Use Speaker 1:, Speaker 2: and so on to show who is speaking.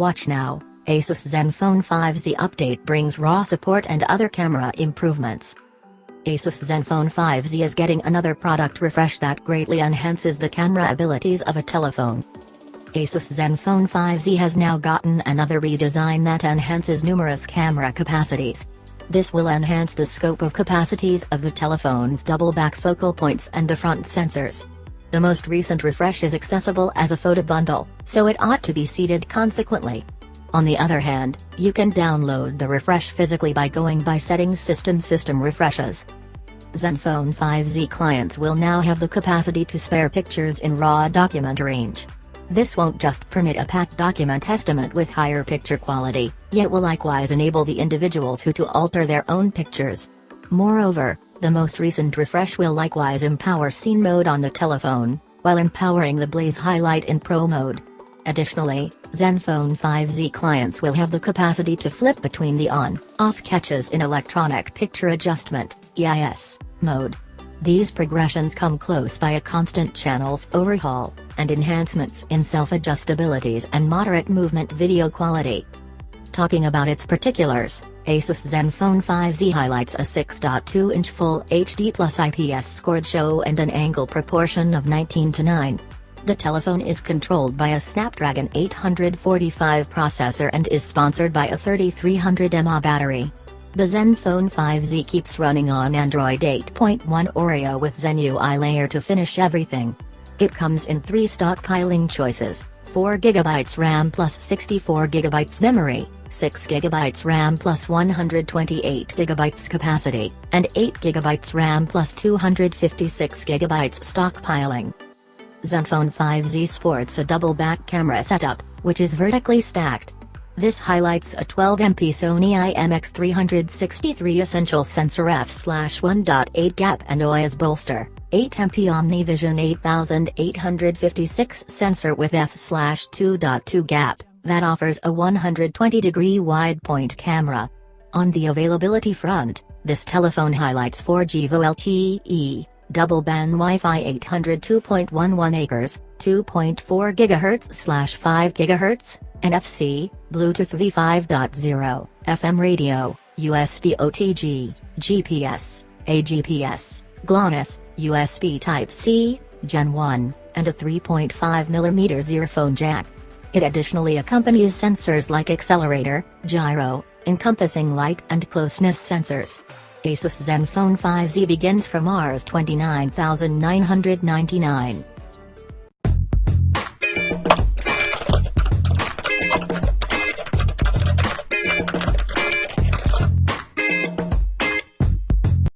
Speaker 1: Watch now, Asus Zenfone 5Z update brings RAW support and other camera improvements. Asus Zenfone 5Z is getting another product refresh that greatly enhances the camera abilities of a telephone. Asus Zenfone 5Z has now gotten another redesign that enhances numerous camera capacities. This will enhance the scope of capacities of the telephone's double back focal points and the front sensors. The most recent refresh is accessible as a photo bundle, so it ought to be seated consequently. On the other hand, you can download the refresh physically by going by Settings System System Refreshes. Zenfone 5Z clients will now have the capacity to spare pictures in RAW document range. This won't just permit a packed document estimate with higher picture quality, yet will likewise enable the individuals who to alter their own pictures. Moreover, the most recent refresh will likewise empower scene mode on the telephone, while empowering the Blaze highlight in Pro mode. Additionally, Zenfone 5Z clients will have the capacity to flip between the on-off catches in electronic picture adjustment EIS, mode. These progressions come close by a constant channels overhaul, and enhancements in self-adjustabilities and moderate movement video quality. Talking about its particulars, Asus Zenfone 5Z highlights a 6.2-inch Full HD Plus IPS scored show and an angle proportion of 19 to 9. The telephone is controlled by a Snapdragon 845 processor and is sponsored by a 3300 mAh battery. The Zenfone 5Z keeps running on Android 8.1 Oreo with Zen UI layer to finish everything. It comes in three stockpiling choices, 4GB RAM plus 64GB memory, 6GB RAM plus 128GB capacity, and 8GB RAM plus 256GB stockpiling. Zenfone 5Z sports a double back camera setup, which is vertically stacked. This highlights a 12MP Sony IMX363 Essential Sensor f/1.8 gap and OIS bolster, 8MP OmniVision 8856 sensor with f/2.2 gap that offers a 120-degree wide-point camera. On the availability front, this telephone highlights 4G VoLTE, double-band Wi-Fi 802.11 acres, 2.4 GHz/5 GHz, NFC, Bluetooth V5.0, FM radio, USB OTG, GPS, AGPS, GLONASS, USB Type-C, Gen 1, and a 3.5mm earphone jack. It additionally accompanies sensors like accelerator, gyro, encompassing light and closeness sensors. Asus Zenfone 5Z begins from Rs 29,999.